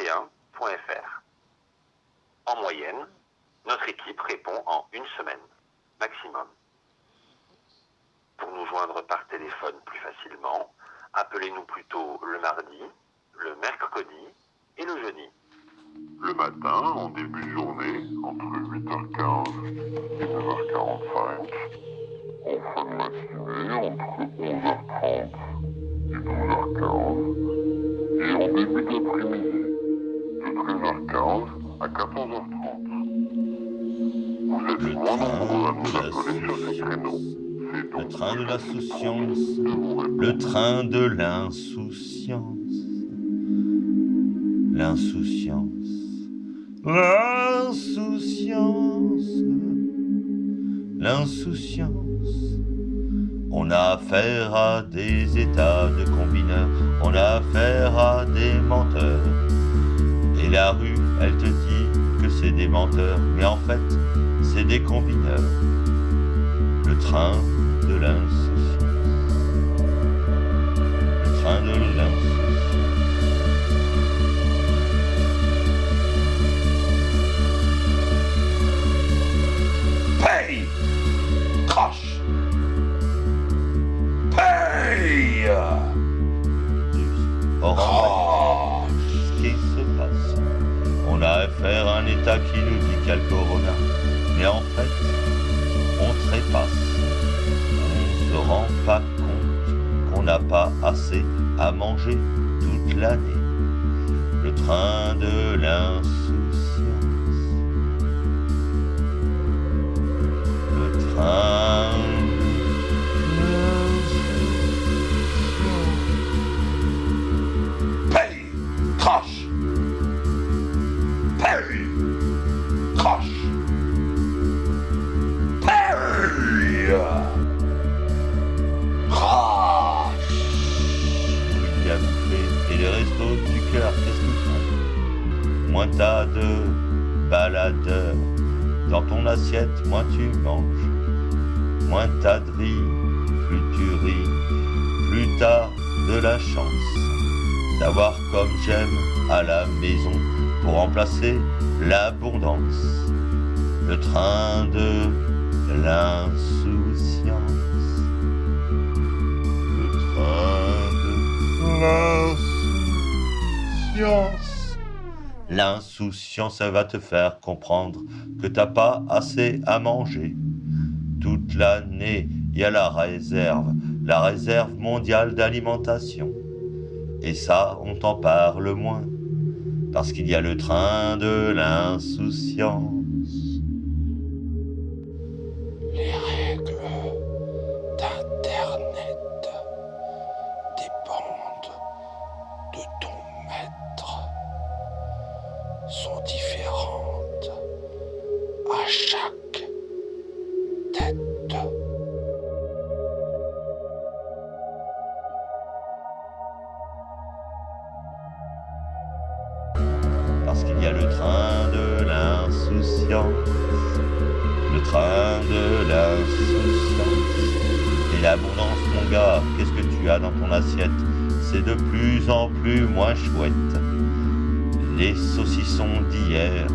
21.fr. En moyenne, notre équipe répond en une semaine, maximum. Pour nous joindre par téléphone plus facilement, appelez-nous plutôt le mardi, le mercredi et le jeudi. Le matin, en début de journée, entre 8h15 et 9h45. En fin de matinée, entre 11h30 et 12h15. Et en début d'après-midi, 13h15 à 14h30. Vous êtes moins nombreux à nous appeler sur ces créneaux. C'est Le train de l'insouciance, le train de l'insouciance, l'insouciance, l'insouciance, l'insouciance. On a affaire à des états de combineurs, on a affaire à des menteurs. La rue, elle te dit que c'est des menteurs, mais en fait, c'est des combineurs. Le train de l'insouciance. Le train de l'insouciance. Paye Crash Paye à un État qui nous dit le corona, mais en fait, on trépasse. On se rend pas compte qu'on n'a pas assez à manger toute l'année. Le train de l'insouciance. Moins tu manges. Moins t'as de riz, plus tu ris, plus t'as de la chance d'avoir comme j'aime à la maison pour remplacer l'abondance. Le train de l'insouciance. Le train de l'insouciance. L'insouciance, va te faire comprendre que t'as pas assez à manger. Toute l'année, il y a la réserve, la réserve mondiale d'alimentation. Et ça, on t'en parle moins, parce qu'il y a le train de l'insouciance. Parce qu'il y a le train de l'insouciance, le train de l'insouciance. Et l'abondance, mon gars, qu'est-ce que tu as dans ton assiette? C'est de plus en plus moins chouette. Les saucissons d'hier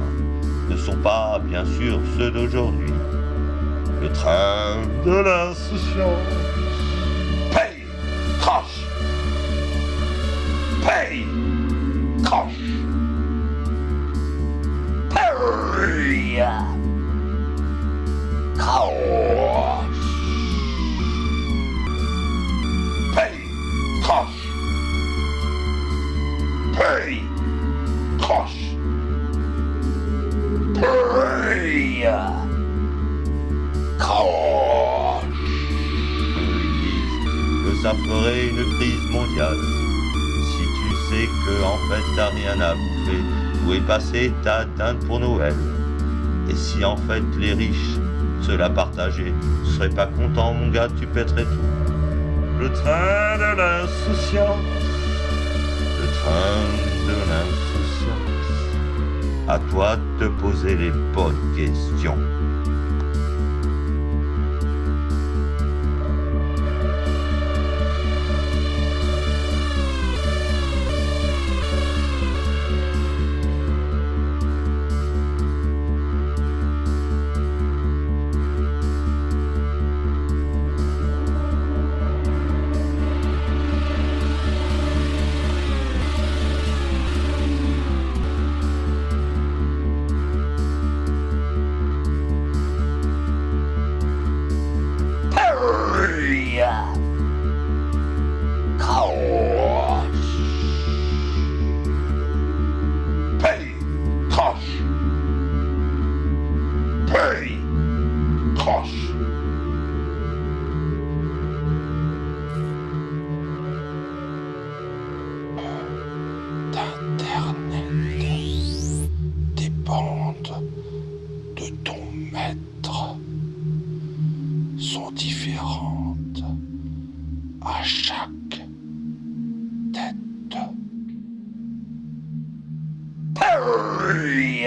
ne sont pas, bien sûr, ceux d'aujourd'hui. Le train de l'insouciance. Paye Crash Paye Crash Paye que ça ferait une crise mondiale si tu sais que en fait t'as rien à bouffer, où est passée ta dinde pour Noël Et si en fait les riches se la partageaient, seraient pas contents mon gars, tu pèterais tout. Le train de l'insouciance, le train de l'insouciance. À toi de te poser les bonnes questions.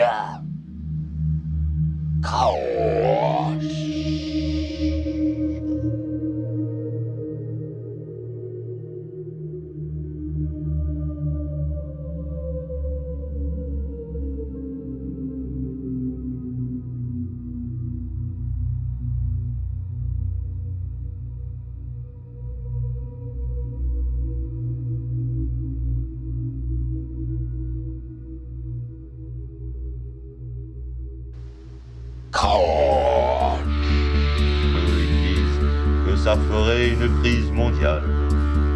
Yeah. Ils disent que ça ferait une crise mondiale.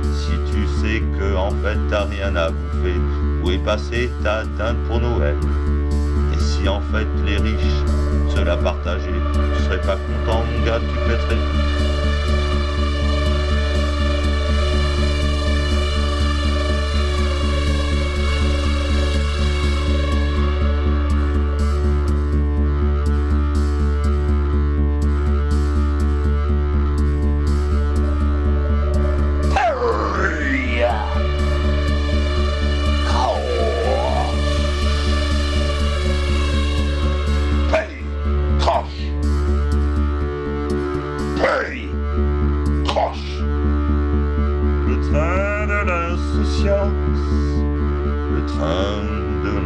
Si tu sais que en fait t'as rien à bouffer, où est passée ta dinde pour Noël? Et si en fait les riches se la partageaient, tu serais pas content mon gars, tu pèterais.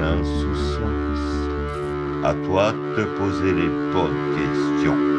L'insouciance. À toi de te poser les bonnes questions.